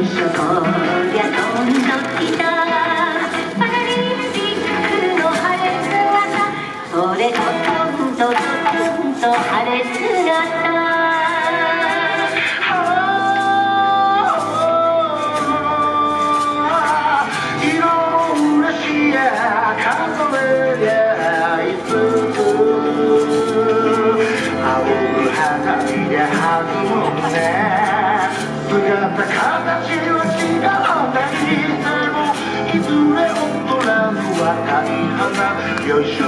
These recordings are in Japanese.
いしリこりゃどんどきだ。パラリンピックの晴れ姿それしどんどどんと晴れ青花火でずむね姿もいずれ踊らぬは大花よいしょ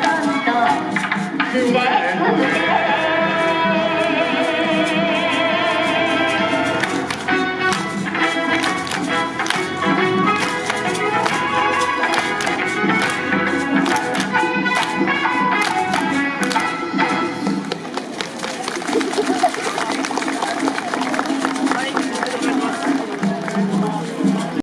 too much.